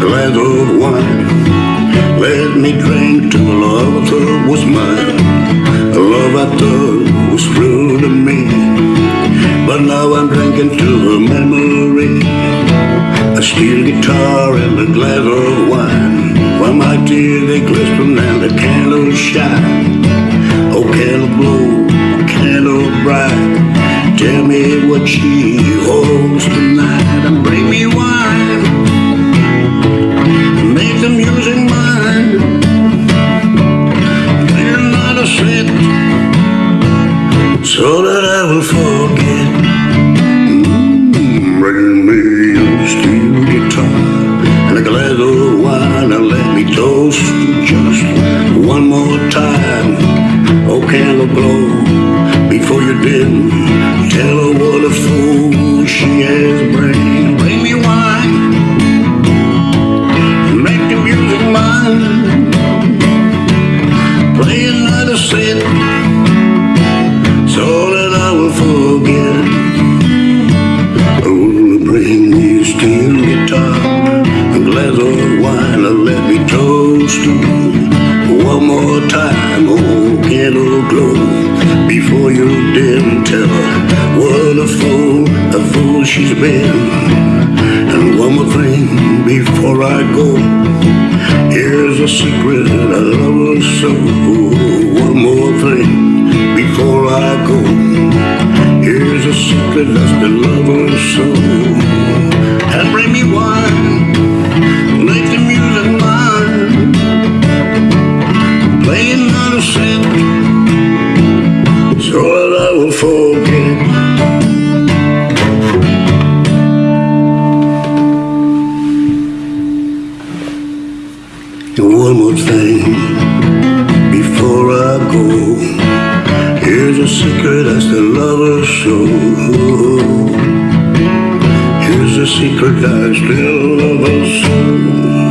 glass of wine. Let me drink to a love that was mine A love I thought was true to me. But now I'm drinking to her memory A steel guitar and a glass of wine. While my tears they glisten and the candles shine. Oh, candle glow, candle bright. Tell me what she holds tonight. So that I will forget. Mm, bring me a steel guitar and a glass of wine and let me toast just one more time. Oh, candle blow before you dim. Tell her what a fool she has bring. Bring me wine, make the music mine. Play another set so that I will forget. Oh, bring me a steel guitar, a glass of wine, and let me toast one more time. Oh, candle glow before you dim. Tell her what a fool, a fool she's been. And one more thing before I go. Here's a secret I love her so. A secret that's the lover's soul. And bring me wine, make the music mine. Play another set, so that I will forget. And one more thing before I go. A secret that's the lover's soul. Here's a secret I still love her so.